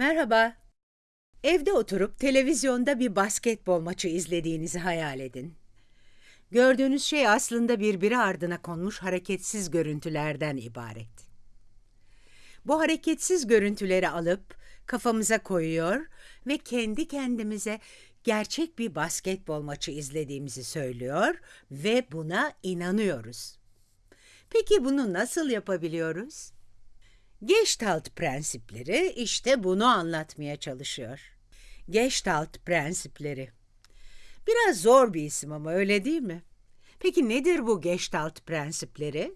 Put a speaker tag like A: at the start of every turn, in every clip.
A: Merhaba. Evde oturup televizyonda bir basketbol maçı izlediğinizi hayal edin. Gördüğünüz şey aslında birbiri ardına konmuş hareketsiz görüntülerden ibaret. Bu hareketsiz görüntüleri alıp kafamıza koyuyor ve kendi kendimize gerçek bir basketbol maçı izlediğimizi söylüyor ve buna inanıyoruz. Peki bunu nasıl yapabiliyoruz? Gestalt prensipleri işte bunu anlatmaya çalışıyor. Gestalt prensipleri. Biraz zor bir isim ama öyle değil mi? Peki nedir bu Gestalt prensipleri?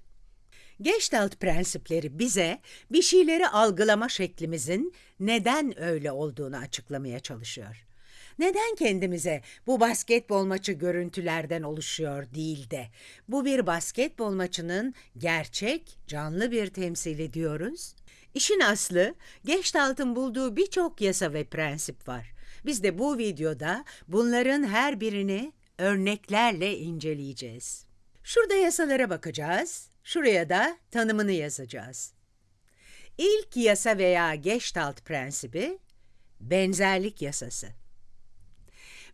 A: Gestalt prensipleri bize bir şeyleri algılama şeklimizin neden öyle olduğunu açıklamaya çalışıyor. Neden kendimize bu basketbol maçı görüntülerden oluşuyor değil de bu bir basketbol maçının gerçek, canlı bir temsili diyoruz? İşin aslı Gestalt'ın bulduğu birçok yasa ve prensip var. Biz de bu videoda bunların her birini örneklerle inceleyeceğiz. Şurada yasalara bakacağız, şuraya da tanımını yazacağız. İlk yasa veya Gestalt prensibi benzerlik yasası.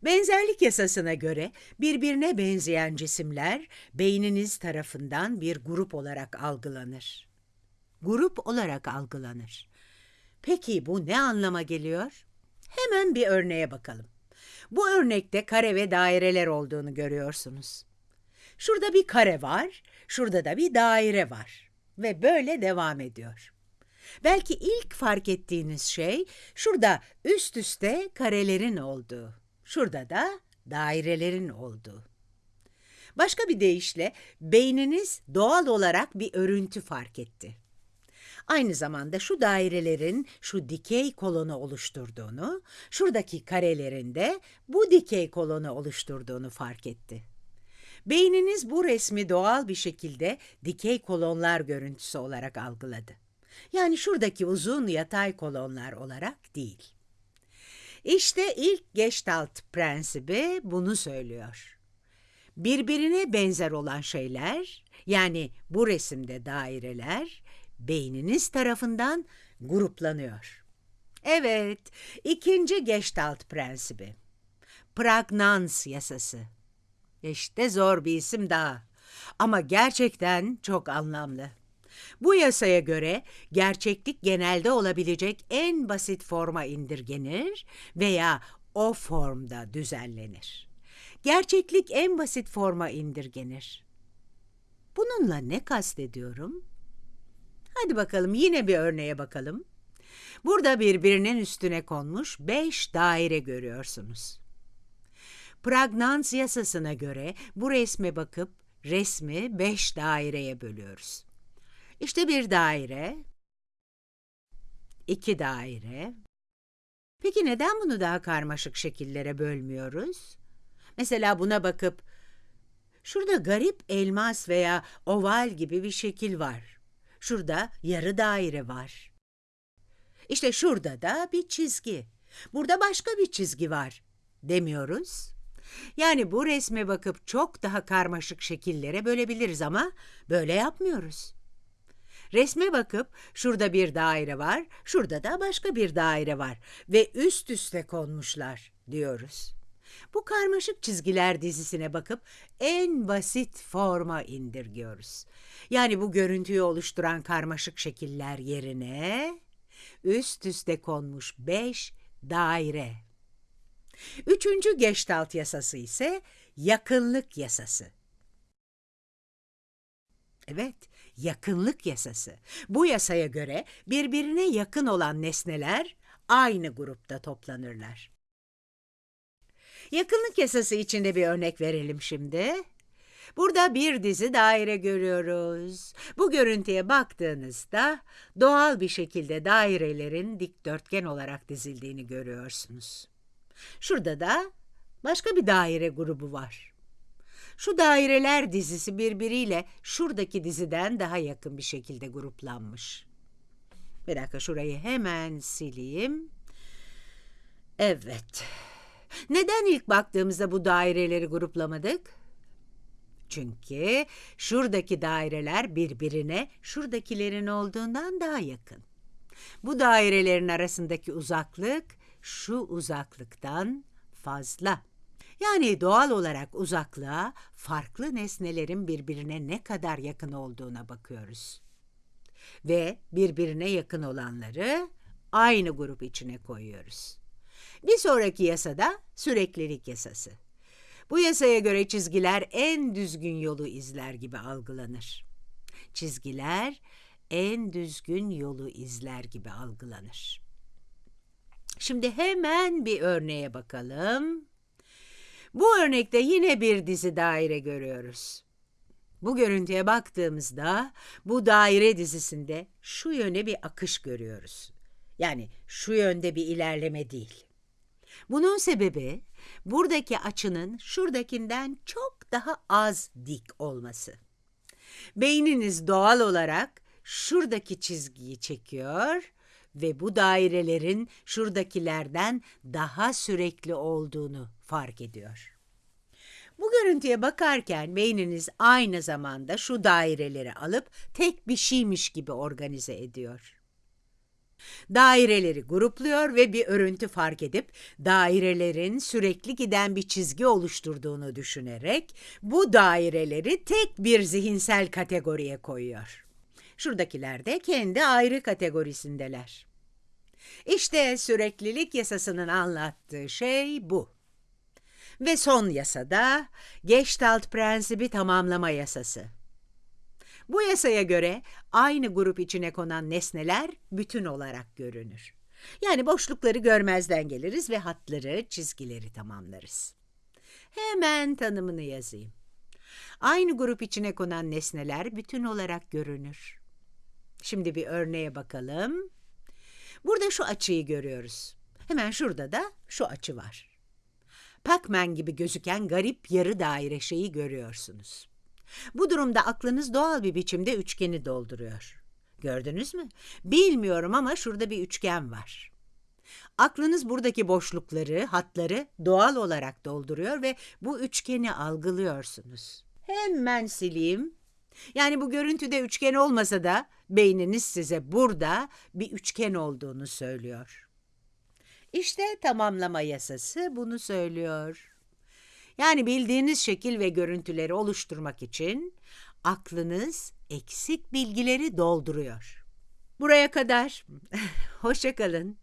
A: Benzerlik yasasına göre birbirine benzeyen cisimler beyniniz tarafından bir grup olarak algılanır. Grup olarak algılanır. Peki bu ne anlama geliyor? Hemen bir örneğe bakalım. Bu örnekte kare ve daireler olduğunu görüyorsunuz. Şurada bir kare var, şurada da bir daire var ve böyle devam ediyor. Belki ilk fark ettiğiniz şey şurada üst üste karelerin olduğu. Şurada da dairelerin olduğu. Başka bir deyişle beyniniz doğal olarak bir örüntü fark etti. Aynı zamanda şu dairelerin şu dikey kolonu oluşturduğunu, şuradaki karelerin de bu dikey kolonu oluşturduğunu fark etti. Beyniniz bu resmi doğal bir şekilde dikey kolonlar görüntüsü olarak algıladı. Yani şuradaki uzun yatay kolonlar olarak değil. İşte ilk Gestalt prensibi bunu söylüyor. Birbirine benzer olan şeyler, yani bu resimde daireler, beyniniz tarafından gruplanıyor. Evet, ikinci Gestalt prensibi. Pragnans yasası. İşte zor bir isim daha. Ama gerçekten çok anlamlı. Bu yasaya göre gerçeklik genelde olabilecek en basit forma indirgenir veya o formda düzenlenir. Gerçeklik en basit forma indirgenir. Bununla ne kastediyorum? Hadi bakalım yine bir örneğe bakalım. Burada birbirinin üstüne konmuş beş daire görüyorsunuz. Pragnans yasasına göre bu resme bakıp resmi beş daireye bölüyoruz. İşte bir daire, iki daire. Peki neden bunu daha karmaşık şekillere bölmüyoruz? Mesela buna bakıp, şurada garip elmas veya oval gibi bir şekil var. Şurada yarı daire var. İşte şurada da bir çizgi. Burada başka bir çizgi var demiyoruz. Yani bu resme bakıp çok daha karmaşık şekillere bölebiliriz ama böyle yapmıyoruz. Resme bakıp şurada bir daire var, şurada da başka bir daire var ve üst üste konmuşlar diyoruz. Bu karmaşık çizgiler dizisine bakıp en basit forma indirgiyoruz. Yani bu görüntüyü oluşturan karmaşık şekiller yerine üst üste konmuş beş daire. Üçüncü Gestalt yasası ise yakınlık yasası. Evet, yakınlık yasası. Bu yasaya göre birbirine yakın olan nesneler aynı grupta toplanırlar. Yakınlık yasası içinde bir örnek verelim şimdi. Burada bir dizi daire görüyoruz. Bu görüntüye baktığınızda doğal bir şekilde dairelerin dikdörtgen olarak dizildiğini görüyorsunuz. Şurada da başka bir daire grubu var. Şu daireler dizisi birbiriyle şuradaki diziden daha yakın bir şekilde gruplanmış. Bir dakika şurayı hemen sileyim. Evet. Neden ilk baktığımızda bu daireleri gruplamadık? Çünkü şuradaki daireler birbirine şuradakilerin olduğundan daha yakın. Bu dairelerin arasındaki uzaklık şu uzaklıktan fazla. Yani doğal olarak uzaklığa farklı nesnelerin birbirine ne kadar yakın olduğuna bakıyoruz. Ve birbirine yakın olanları aynı grup içine koyuyoruz. Bir sonraki yasada süreklilik yasası. Bu yasaya göre çizgiler en düzgün yolu izler gibi algılanır. Çizgiler en düzgün yolu izler gibi algılanır. Şimdi hemen bir örneğe bakalım. Bu örnekte yine bir dizi daire görüyoruz. Bu görüntüye baktığımızda bu daire dizisinde şu yöne bir akış görüyoruz. Yani şu yönde bir ilerleme değil. Bunun sebebi buradaki açının şuradakinden çok daha az dik olması. Beyniniz doğal olarak şuradaki çizgiyi çekiyor ve bu dairelerin şuradakilerden daha sürekli olduğunu fark ediyor. Bu görüntüye bakarken beyniniz aynı zamanda şu daireleri alıp tek bir şeymiş gibi organize ediyor. Daireleri grupluyor ve bir örüntü fark edip dairelerin sürekli giden bir çizgi oluşturduğunu düşünerek bu daireleri tek bir zihinsel kategoriye koyuyor. Şuradakiler de kendi ayrı kategorisindeler. İşte süreklilik yasasının anlattığı şey bu. Ve son yasada Gestalt prensibi tamamlama yasası. Bu yasaya göre aynı grup içine konan nesneler bütün olarak görünür. Yani boşlukları görmezden geliriz ve hatları, çizgileri tamamlarız. Hemen tanımını yazayım. Aynı grup içine konan nesneler bütün olarak görünür. Şimdi bir örneğe bakalım. Burada şu açıyı görüyoruz. Hemen şurada da şu açı var. Pac-Man gibi gözüken garip yarı daire şeyi görüyorsunuz. Bu durumda aklınız doğal bir biçimde üçgeni dolduruyor. Gördünüz mü? Bilmiyorum ama şurada bir üçgen var. Aklınız buradaki boşlukları, hatları doğal olarak dolduruyor ve bu üçgeni algılıyorsunuz. Hemen sileyim. Yani bu görüntüde üçgen olmasa da beyniniz size burada bir üçgen olduğunu söylüyor. İşte tamamlama yasası bunu söylüyor. Yani bildiğiniz şekil ve görüntüleri oluşturmak için aklınız eksik bilgileri dolduruyor. Buraya kadar. Hoşça kalın.